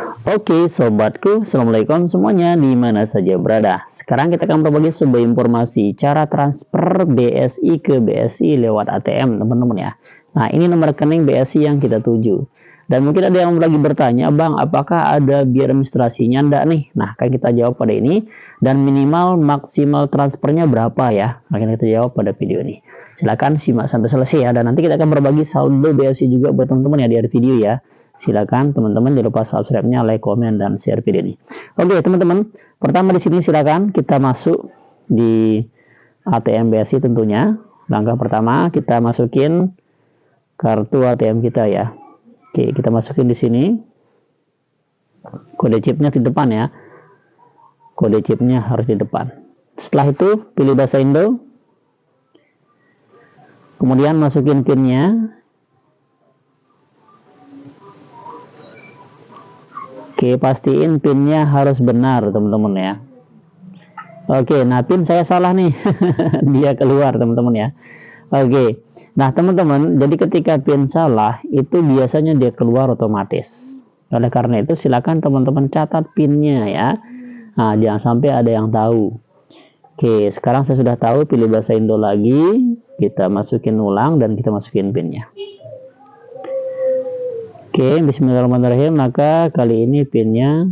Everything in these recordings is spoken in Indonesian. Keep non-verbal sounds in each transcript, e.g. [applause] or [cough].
Oke sobatku, Assalamualaikum semuanya di mana saja berada. Sekarang kita akan berbagi sebuah informasi cara transfer BSI ke BSI lewat ATM teman-teman ya. Nah ini nomor rekening BSI yang kita tuju. Dan mungkin ada yang lagi bertanya, Bang apakah ada biaya administrasinya enggak nih? Nah akan kita jawab pada ini. Dan minimal maksimal transfernya berapa ya? Akan kita jawab pada video ini. Silahkan simak sampai selesai ya. Dan nanti kita akan berbagi saldo BSI juga buat teman-teman ya di video ya silakan teman-teman jangan lupa subscribe-nya, like, komen, dan share video ini. Oke teman-teman, pertama di sini silakan kita masuk di ATM BSI tentunya. Langkah pertama kita masukin kartu ATM kita ya. Oke, kita masukin di sini. Kode chipnya di depan ya. Kode chipnya harus di depan. Setelah itu pilih bahasa Indo. Kemudian masukin pinnya Oke, pastiin pinnya harus benar, teman-teman ya. Oke, nah pin saya salah nih. [laughs] Dia keluar, teman-teman ya. Oke. Nah, teman-teman, jadi ketika pin salah, itu biasanya dia keluar otomatis. Oleh karena itu, silakan teman-teman catat pinnya ya. Nah, jangan sampai ada yang tahu. Oke, sekarang saya sudah tahu, pilih bahasa Indo lagi. Kita masukin ulang dan kita masukin pinnya. Oke, bismillahirrahmanirrahim. Maka kali ini pinnya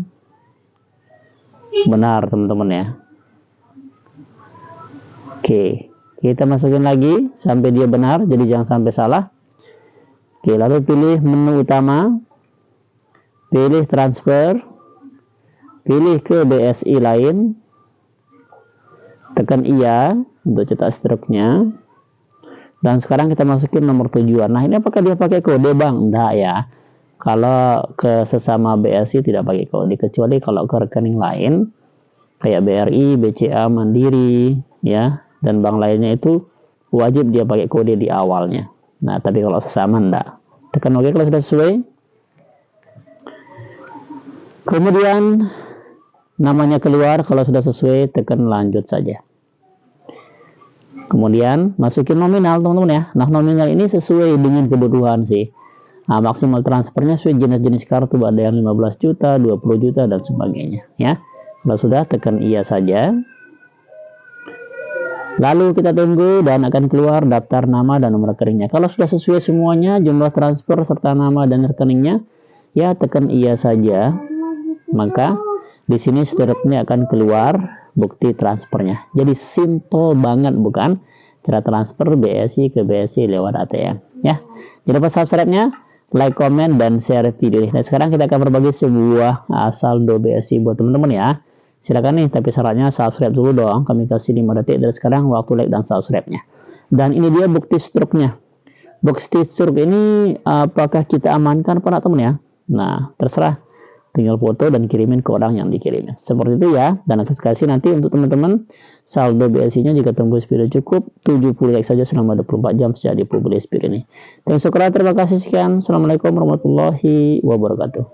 benar, teman-teman ya. Oke, kita masukin lagi sampai dia benar, jadi jangan sampai salah. Oke, lalu pilih menu utama, pilih transfer, pilih ke BSI lain, tekan iya untuk cetak struknya. Dan sekarang kita masukin nomor tujuan. Nah, ini apakah dia pakai kode, Bang? Enggak ya kalau ke sesama BSI tidak pakai kode kecuali kalau ke rekening lain kayak BRI, BCA, Mandiri ya dan bank lainnya itu wajib dia pakai kode di awalnya. Nah, tapi kalau sesama enggak. Tekan OK kalau sudah sesuai. Kemudian namanya keluar kalau sudah sesuai tekan lanjut saja. Kemudian masukin nominal teman-teman ya. Nah, nominal ini sesuai dengan kebutuhan sih Nah, maksimal transfernya sesuai jenis-jenis kartu ada yang 15 juta, 20 juta dan sebagainya ya. Kalau sudah tekan iya saja. Lalu kita tunggu dan akan keluar daftar nama dan nomor rekeningnya. Kalau sudah sesuai semuanya jumlah transfer serta nama dan rekeningnya, ya tekan iya saja. Maka di sini seterusnya akan keluar bukti transfernya. Jadi simple banget bukan? Cara transfer BSI ke BSI lewat ATM ya. Jadi pas subscribe-nya like, komen, dan share video ini. Nah, sekarang kita akan berbagi sebuah asal saldo BSI buat teman-teman ya. Silakan nih, tapi syaratnya subscribe dulu dong. Kami kasih 5 detik dari sekarang waktu like dan subscribe-nya. Dan ini dia bukti struknya. Bukti struk ini apakah kita amankan para teman ya? Nah, terserah tinggal foto dan kirimin ke orang yang dikirimin. Seperti itu ya. Dan akan kasih nanti untuk teman-teman saldo BSI nya jika tembus video cukup 70 like saja selama 24 jam sejak dipublis video ini. Dan syukur terima kasih. Sekian. Assalamualaikum warahmatullahi wabarakatuh